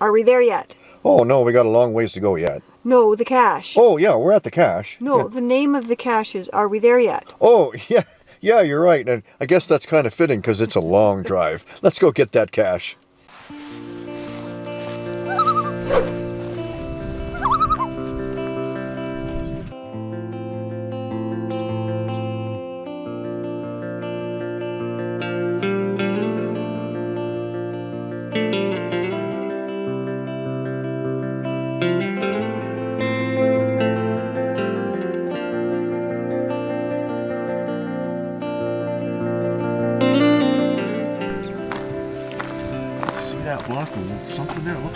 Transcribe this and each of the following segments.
Are we there yet? Oh, no, we got a long ways to go yet. No, the cache. Oh, yeah, we're at the cache. No, Yeah. the name of the cache is Are we there yet? Oh, yeah, yeah, you're right. And I guess that's kind of fitting because it's a long drive. Let's go get that cache.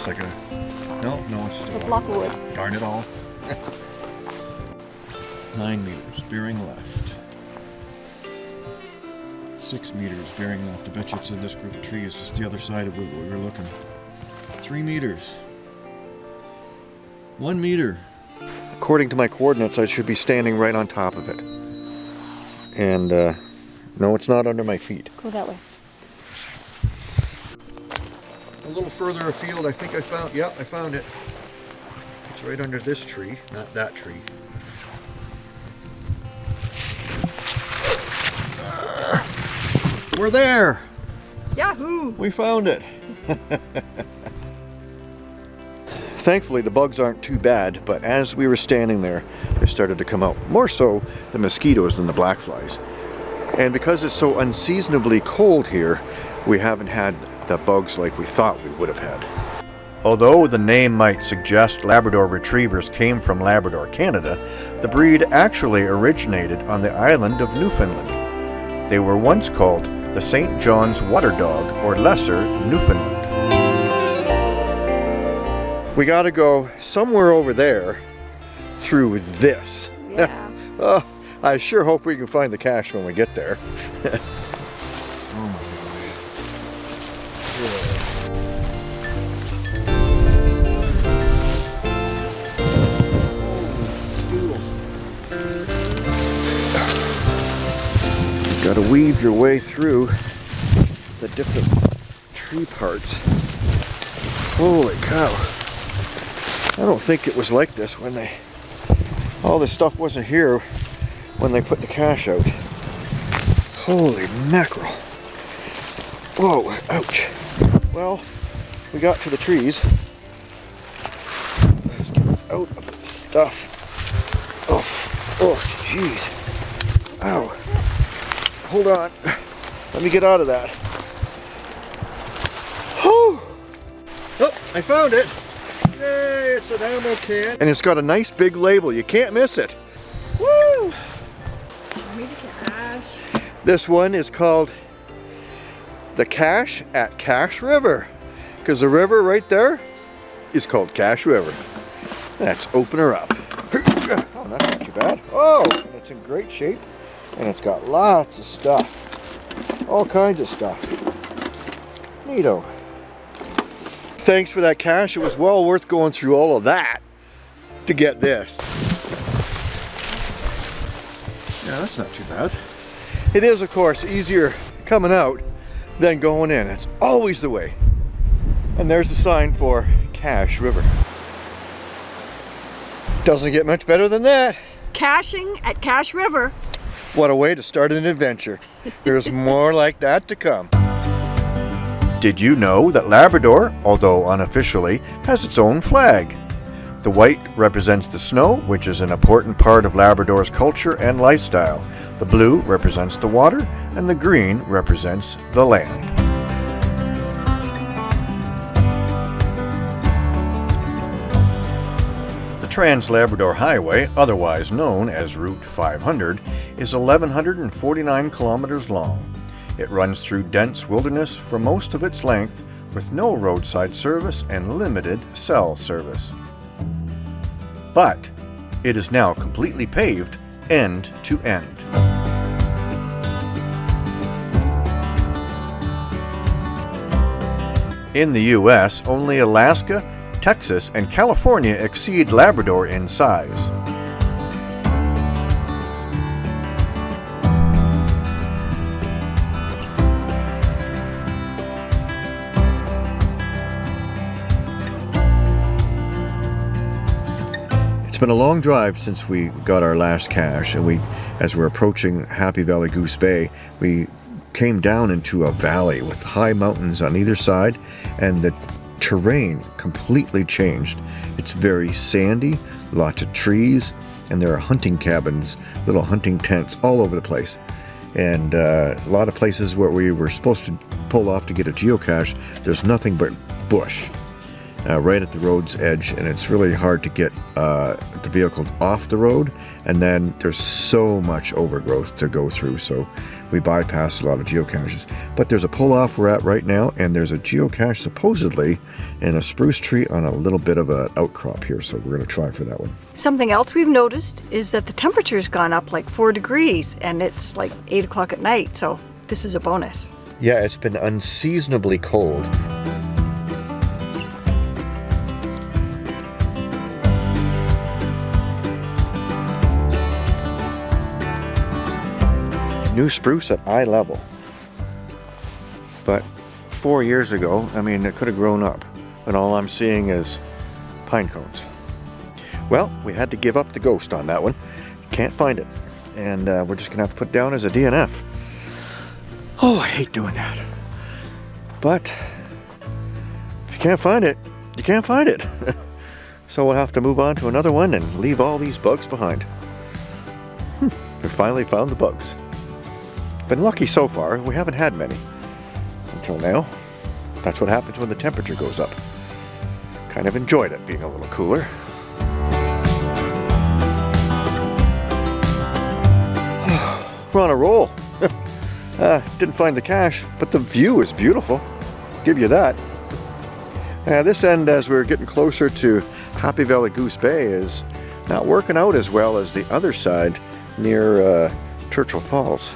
Looks like a... No, no, it's just A block of wood. Darn it all. Nine meters, bearing left. Six meters, bearing left. I bet you it's in this group of trees, just the other side of where we were looking. Three meters. One meter. According to my coordinates, I should be standing right on top of it. And, uh, no, it's not under my feet. Go that way. Little further afield, I think I found, yeah, I found it. It's right under this tree, not that tree. We're there! Yahoo! We found it! Thankfully, the bugs aren't too bad, but as we were standing there, they started to come out. More so the mosquitoes than the black flies. And because it's so unseasonably cold here, we haven't had the bugs like we thought we would have had. Although the name might suggest Labrador Retrievers came from Labrador, Canada, the breed actually originated on the island of Newfoundland. They were once called the St. John's Water Dog or Lesser Newfoundland. We gotta go somewhere over there through this. Yeah. Oh, I sure hope we can find the cache when we get there. Got to weave your way through the different tree parts. Holy cow. I don't think it was like this when they, all this stuff wasn't here when they put the cache out. Holy mackerel. Whoa, ouch. Well, we got to the trees. Let's get out of this stuff. Oh, oh, jeez. Hold on. Let me get out of that. Oh, I found it. Yay, it's an ammo can. And it's got a nice big label. You can't miss it. Woo! This one is called the Cache at Cache River. Because the river right there is called Cache River. Let's open her up. Oh, that's not too bad. Oh, it's in great shape. And it's got lots of stuff. All kinds of stuff. Neato. Thanks for that cache It was well worth going through all of that to get this. Yeah, that's not too bad. It is, of course, easier coming out than going in. It's always the way. And there's the sign for Cache River. Doesn't get much better than that. Caching at Cache River. What a way to start an adventure. There's more like that to come. Did you know that Labrador, although unofficially, has its own flag? The white represents the snow, which is an important part of Labrador's culture and lifestyle. The blue represents the water, and the green represents the land. Trans-Labrador Highway, otherwise known as Route 500, is 1,149 kilometers long. It runs through dense wilderness for most of its length with no roadside service and limited cell service. But it is now completely paved end to end. In the US, only Alaska, Texas, and California exceed Labrador in size. It's been a long drive since we got our last cache and we as we're approaching Happy Valley Goose Bay we came down into a valley with high mountains on either side and the terrain completely changed. It's very sandy, lots of trees, and there are hunting cabins, little hunting tents all over the place. And uh, a lot of places where we were supposed to pull off to get a geocache, there's nothing but bush uh, right at the road's edge, and it's really hard to get uh, the vehicle off the road. And then there's so much overgrowth to go through, so we bypass a lot of geocaches. But there's a pull off we're at right now, and there's a geocache supposedly in a spruce tree on a little bit of an outcrop here, so we're going to try for that one. Something else we've noticed is that the temperature's gone up like four degrees and it's like eight o'clock at night, so this is a bonus. Yeah, it's been unseasonably cold. New spruce at eye level. But four years ago, I mean, it could have grown up. But all I'm seeing is pine cones. Well, we had to give up the ghost on that one. Can't find it. And uh, we're just gonna have to put down as a DNF. Oh, I hate doing that. But if you can't find it, you can't find it. so we'll have to move on to another one and leave all these bugs behind. Hmm, we finally found the bugs. Been lucky so far, we haven't had many until now. That's what happens when the temperature goes up. Kind of enjoyed it being a little cooler. We're on a roll. uh, didn't find the cache, but the view is beautiful. Give you that. Uh, this end, as we're getting closer to Happy Valley Goose Bay, is not working out as well as the other side near uh, Churchill Falls.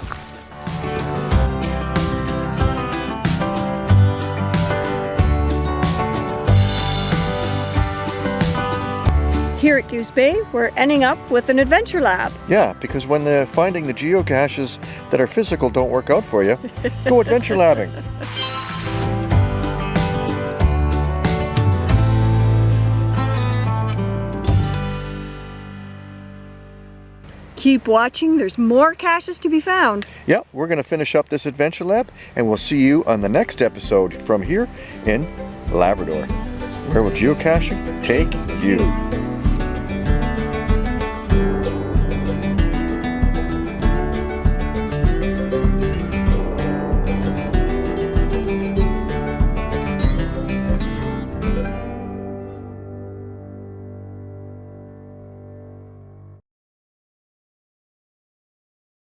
Here at Goose Bay, we're ending up with an adventure lab. Yeah, because when the finding the geocaches that are physical don't work out for you, go adventure labbing. Keep watching, there's more caches to be found. Yeah, we're going to finish up this adventure lab, and we'll see you on the next episode from here in Labrador. Where will geocaching take you?